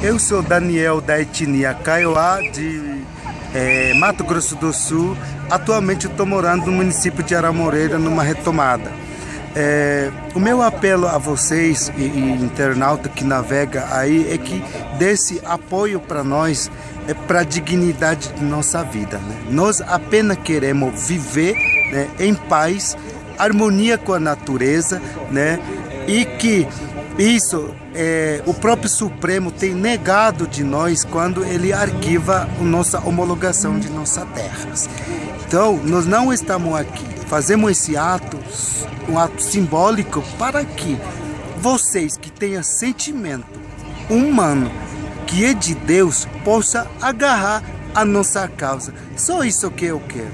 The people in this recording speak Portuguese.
Eu sou Daniel da etnia Kaiowá de é, Mato Grosso do Sul. Atualmente estou morando no município de Aramoreira, numa retomada. É, o meu apelo a vocês e, e internauta que navega aí é que desse apoio para nós é para a dignidade de nossa vida. Né? Nós apenas queremos viver né, em paz, harmonia com a natureza, né? E que isso é, o próprio Supremo tem negado de nós quando ele arquiva a nossa homologação de nossas terras. Então, nós não estamos aqui, fazemos esse ato, um ato simbólico para que vocês que tenham sentimento humano, que é de Deus, possa agarrar a nossa causa. Só isso que eu quero.